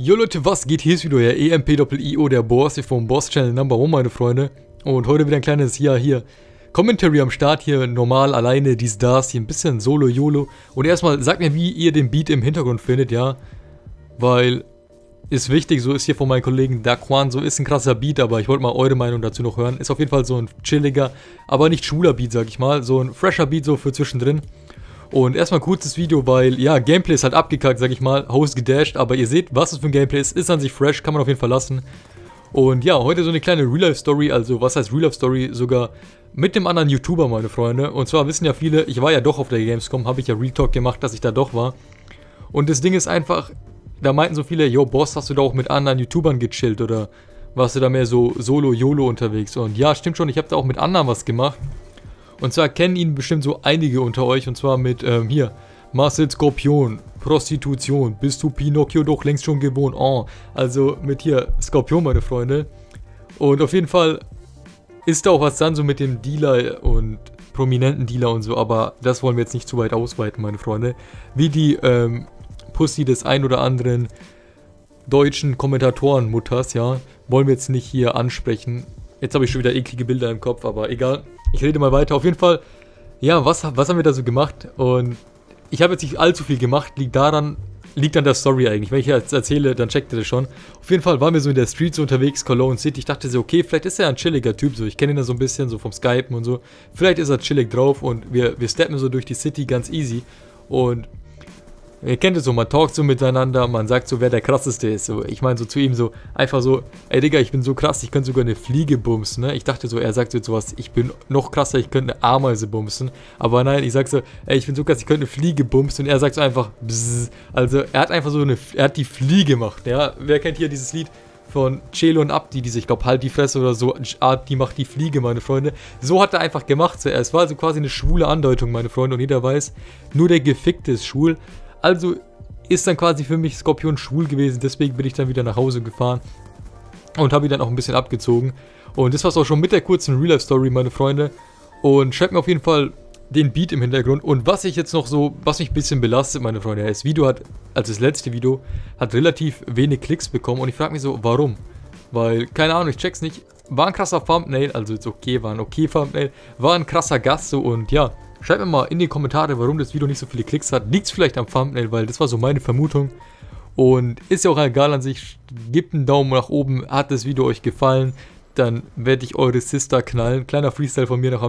Jo Leute, was geht? Hier ist wieder euer EMP-Doppel-IO, der Boss hier vom Boss-Channel Number 1, meine Freunde. Und heute wieder ein kleines, ja, hier, Commentary am Start hier, normal, alleine, dies, das, hier ein bisschen Solo-Yolo. Und erstmal, sagt mir, wie ihr den Beat im Hintergrund findet, ja. Weil, ist wichtig, so ist hier von meinen Kollegen Daquan, so ist ein krasser Beat, aber ich wollte mal eure Meinung dazu noch hören. Ist auf jeden Fall so ein chilliger, aber nicht schwuler Beat, sag ich mal. So ein fresher Beat so für zwischendrin. Und erstmal kurzes Video, weil, ja, Gameplay ist halt abgekackt, sag ich mal, Host gedasht, aber ihr seht, was es für ein Gameplay ist, ist an sich fresh, kann man auf jeden Fall lassen. Und ja, heute so eine kleine Real-Life-Story, also was heißt Real-Life-Story, sogar mit dem anderen YouTuber, meine Freunde. Und zwar wissen ja viele, ich war ja doch auf der Gamescom, habe ich ja Real Talk gemacht, dass ich da doch war. Und das Ding ist einfach, da meinten so viele, yo Boss, hast du da auch mit anderen YouTubern gechillt oder warst du da mehr so Solo-Yolo unterwegs? Und ja, stimmt schon, ich habe da auch mit anderen was gemacht. Und zwar kennen ihn bestimmt so einige unter euch. Und zwar mit, ähm, hier, Marcel Skorpion, Prostitution, bist du Pinocchio doch längst schon gewohnt. Oh, also mit hier Skorpion, meine Freunde. Und auf jeden Fall ist da auch was dann so mit dem Dealer und prominenten Dealer und so, aber das wollen wir jetzt nicht zu weit ausweiten, meine Freunde. Wie die ähm, Pussy des ein oder anderen deutschen Kommentatorenmutters, ja, wollen wir jetzt nicht hier ansprechen. Jetzt habe ich schon wieder eklige Bilder im Kopf, aber egal. Ich rede mal weiter. Auf jeden Fall, ja, was, was haben wir da so gemacht? Und ich habe jetzt nicht allzu viel gemacht, liegt daran, liegt an der Story eigentlich. Wenn ich jetzt erzähle, dann checkt ihr das schon. Auf jeden Fall waren wir so in der Street so unterwegs, Cologne City. Ich dachte so, okay, vielleicht ist er ein chilliger Typ, so. Ich kenne ihn da so ein bisschen, so vom Skypen und so. Vielleicht ist er chillig drauf und wir, wir steppen so durch die City ganz easy. Und Ihr kennt es so, man talkt so miteinander, man sagt so, wer der krasseste ist. So, ich meine so zu ihm so, einfach so, ey Digga, ich bin so krass, ich könnte sogar eine Fliege bumsen, ne? Ich dachte so, er sagt so sowas, ich bin noch krasser, ich könnte eine Ameise bumsen. Aber nein, ich sag so, ey, ich bin so krass, ich könnte eine Fliege bumsen. Und er sagt so einfach, bzzz. Also, er hat einfach so eine, er hat die Fliege gemacht, ja? Wer kennt hier dieses Lied? von Celo und Abdi, die sich, ich glaube, halt die Fresse oder so, die macht die Fliege, meine Freunde. So hat er einfach gemacht zuerst. War also quasi eine schwule Andeutung, meine Freunde. Und jeder weiß, nur der Gefickte ist schwul. Also ist dann quasi für mich Skorpion schwul gewesen. Deswegen bin ich dann wieder nach Hause gefahren und habe ihn dann auch ein bisschen abgezogen. Und das war es auch schon mit der kurzen Real-Life-Story, meine Freunde. Und schreibt mir auf jeden Fall den Beat im Hintergrund. Und was ich jetzt noch so, was mich ein bisschen belastet, meine Freunde, das Video hat, als das letzte Video, hat relativ wenig Klicks bekommen. Und ich frage mich so, warum? Weil, keine Ahnung, ich check's nicht. War ein krasser Thumbnail, also jetzt okay, war ein okay Thumbnail. War ein krasser Gast so und ja, Schreibt mir mal in die Kommentare, warum das Video nicht so viele Klicks hat. Liegt es vielleicht am Thumbnail, weil das war so meine Vermutung. Und ist ja auch egal an sich. Gebt einen Daumen nach oben. Hat das Video euch gefallen? Dann werde ich eure Sister knallen. Kleiner Freestyle von mir noch am